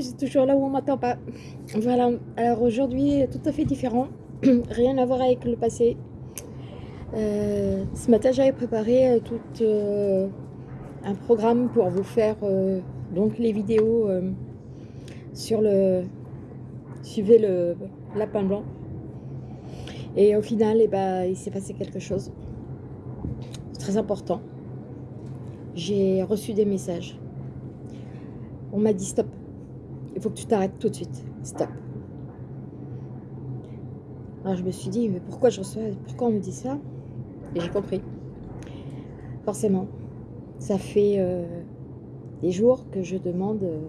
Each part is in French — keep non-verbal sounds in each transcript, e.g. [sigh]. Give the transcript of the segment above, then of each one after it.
suis toujours là où on m'attend pas. Voilà, alors aujourd'hui, tout à fait différent. [clears throat] Rien à voir avec le passé. Euh, ce matin, j'avais préparé euh, tout euh, un programme pour vous faire donc les vidéos sur le... Suivez le lapin blanc. Et au final, eh ben, il s'est passé quelque chose. Très important. J'ai reçu des messages. On m'a dit stop. Faut que tu t'arrêtes tout de suite. Stop. Alors je me suis dit, mais pourquoi je reçois, pourquoi on me dit ça? Et j'ai compris. Forcément. Ça fait euh, des jours que je demande, euh,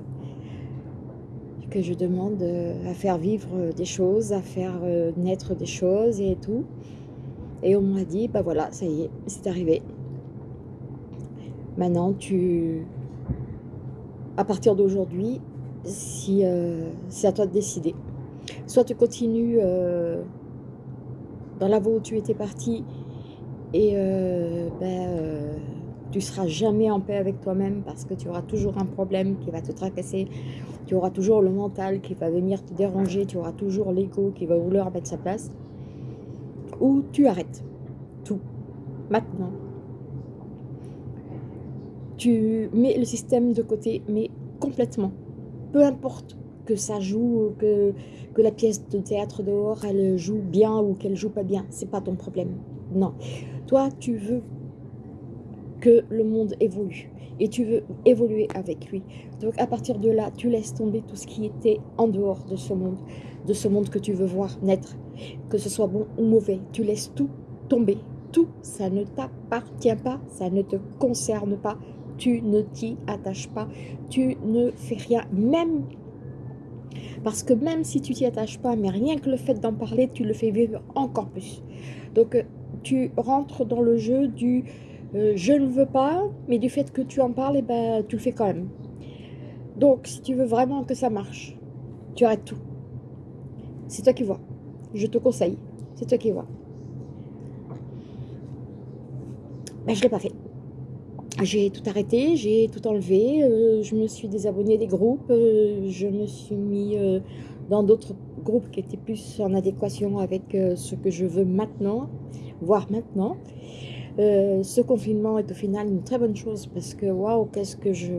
que je demande euh, à faire vivre des choses, à faire naître des choses et tout. Et on m'a dit, bah voilà, ça y est, c'est arrivé. Maintenant, tu, à partir d'aujourd'hui, si euh, c'est à toi de décider. Soit tu continues euh, dans la voie où tu étais parti et euh, ben, tu seras jamais en paix avec toi-même parce que tu auras toujours un problème qui va te tracasser, tu auras toujours le mental qui va venir te déranger, tu auras toujours l'ego qui va vouloir mettre sa place, ou tu arrêtes tout, maintenant. Tu mets le système de côté, mais complètement peu importe que ça joue, que, que la pièce de théâtre dehors, elle joue bien ou qu'elle joue pas bien, c'est pas ton problème. Non. Toi, tu veux que le monde évolue et tu veux évoluer avec lui. Donc à partir de là, tu laisses tomber tout ce qui était en dehors de ce monde, de ce monde que tu veux voir naître, que ce soit bon ou mauvais. Tu laisses tout tomber. Tout, ça ne t'appartient pas, ça ne te concerne pas, tu ne t'y attaches pas, tu ne fais rien, même parce que même si tu t'y attaches pas, mais rien que le fait d'en parler, tu le fais vivre encore plus. Donc euh, tu rentres dans le jeu du euh, je ne veux pas, mais du fait que tu en parles, eh ben, tu le fais quand même. Donc si tu veux vraiment que ça marche, tu arrêtes tout. C'est toi qui vois. Je te conseille. C'est toi qui vois. Ben, je ne l'ai pas fait j'ai tout arrêté, j'ai tout enlevé, euh, je me suis désabonnée des groupes, euh, je me suis mis euh, dans d'autres groupes qui étaient plus en adéquation avec ce que je veux maintenant, voire maintenant. ce confinement est au final une très bonne chose parce que waouh, qu'est-ce que je...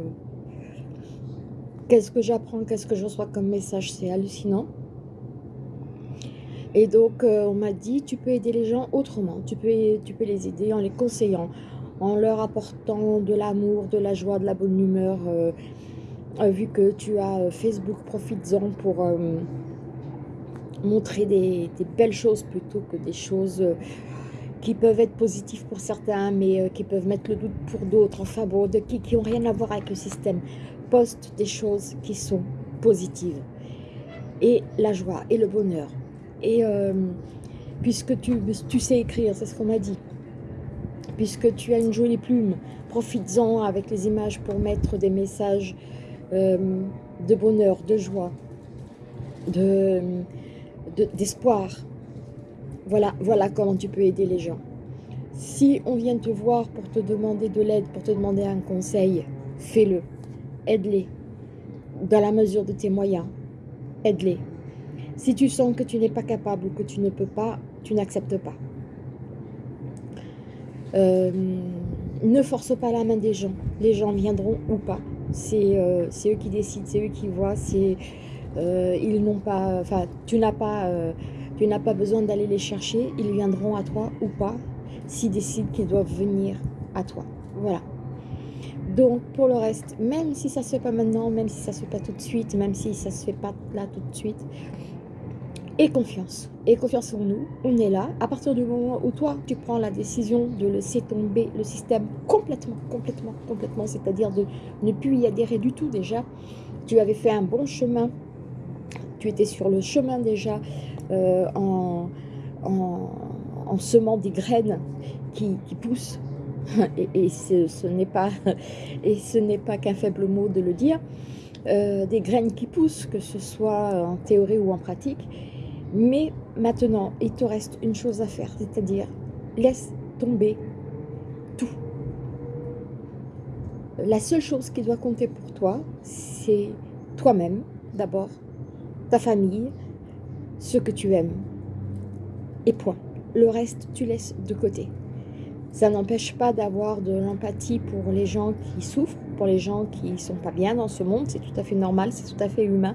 Qu'est-ce que j'apprends, qu'est-ce que je reçois comme message, c'est hallucinant. Et donc, on m'a dit, tu peux aider les gens autrement, tu peux, tu peux les aider en les conseillant, en leur apportant de l'amour, de la joie, de la bonne humeur. Euh, euh, vu que tu as euh, Facebook, profites-en pour montrer des, belles choses plutôt que des choses qui peuvent être positives pour certains, mais qui peuvent mettre le doute pour d'autres, enfin bon, qui n'ont rien à voir avec le système. Poste des choses qui sont positives. Et la joie, et le bonheur. Et puisque tu sais écrire, c'est ce qu'on m'a dit, puisque tu as une jolie plume, profites-en avec les images pour mettre des messages euh, de bonheur, de joie, d'espoir. De, voilà, voilà comment tu peux aider les gens. Si on vient te voir pour te demander de l'aide, pour te demander un conseil, fais-le. Aide-les. Dans la mesure de tes moyens, aide-les. Si tu sens que tu n'es pas capable ou que tu ne peux pas, tu n'acceptes pas. Euh, ne force pas la main des gens. Les gens viendront ou pas. C'est euh, eux qui décident, c'est eux qui voient. C'est euh, ils n'ont pas, enfin, tu n'as pas, besoin d'aller les chercher. Ils viendront à toi ou pas, s'ils décident qu'ils doivent venir à toi. Voilà. Donc, pour le reste, même si ça se fait pas maintenant, même si ça se fait pas tout de suite, même si ça se fait pas là tout de suite, et confiance. Et confiance en nous, on est là. À partir du moment où toi, tu prends la décision de laisser tomber le système complètement, complètement, complètement, c'est-à-dire de ne plus y adhérer du tout déjà, tu avais fait un bon chemin, tu étais sur le chemin déjà euh, en, en, semant des graines qui, poussent, [laughs] et, ce, n'est pas, [laughs] et ce n'est pas qu'un faible mot de le dire, euh, des graines qui poussent, que ce soit en théorie ou en pratique, mais maintenant, il te reste une chose à faire, c'est-à-dire laisse tomber tout. La seule chose qui doit compter pour toi, c'est toi-même, d'abord, ta famille, ce que tu aimes. Et point. Le reste, tu laisses de côté. Ça n'empêche pas d'avoir de l'empathie pour les gens qui souffrent, pour les gens qui ne sont pas bien dans ce monde. C'est tout à fait normal, c'est tout à fait humain.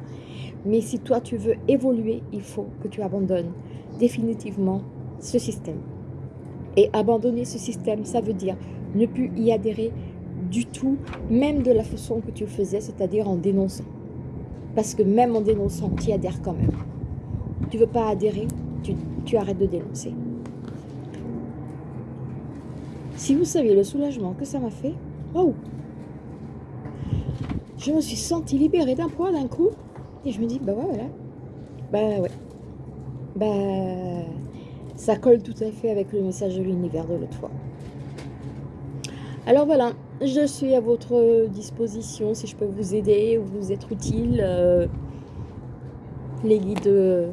Mais si toi, tu veux évoluer, il faut que tu abandonnes définitivement ce système. Et abandonner ce système, ça veut dire ne plus y adhérer du tout, même de la façon que tu le faisais, c'est-à-dire en dénonçant. Parce que même en dénonçant, tu y adhères quand même. Tu veux pas adhérer, tu, tu arrêtes de dénoncer. Si vous saviez le soulagement que ça m'a fait, waouh Je me suis sentie libérée d'un poids d'un coup, et je me dis, bah ouais, voilà. Bah ouais. Bah, ça colle tout à fait avec le message de l'univers de l'autre fois. Alors voilà, je suis à votre disposition si je peux vous aider ou vous être utile. Euh, les guides euh,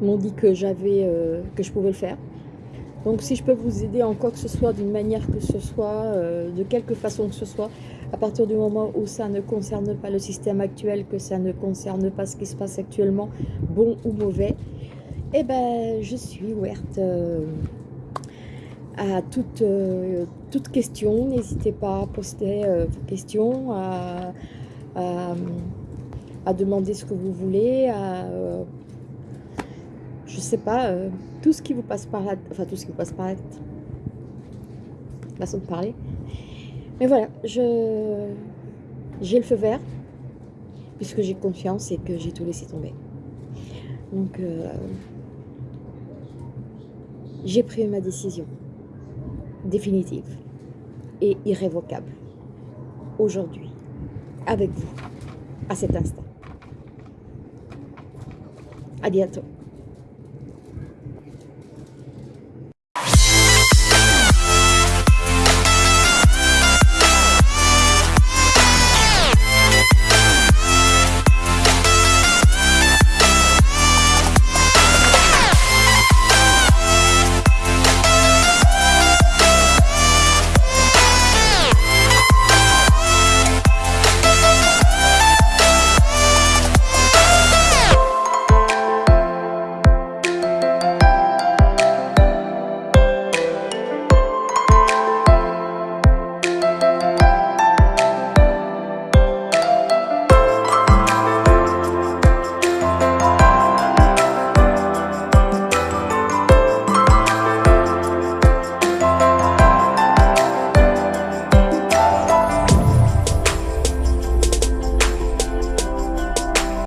m'ont dit que j'avais, euh, que je pouvais le faire. Donc si je peux vous aider en quoi que ce soit, d'une manière que ce soit, de quelque façon que ce soit, à partir du moment où ça ne concerne pas le système actuel, que ça ne concerne pas ce qui se passe actuellement, bon ou mauvais, eh ben je suis ouverte à toute, euh, toute question. N'hésitez pas à poster euh, vos questions, à, à, demander ce que vous voulez, à, euh, je sais pas, tout ce qui vous passe par la enfin tout ce qui vous passe par la. Façon de parler. Mais voilà, je j'ai le feu vert, puisque j'ai confiance et que j'ai tout laissé tomber. Donc, j'ai pris ma décision définitive et irrévocable aujourd'hui, avec vous, à cet instant. À bientôt.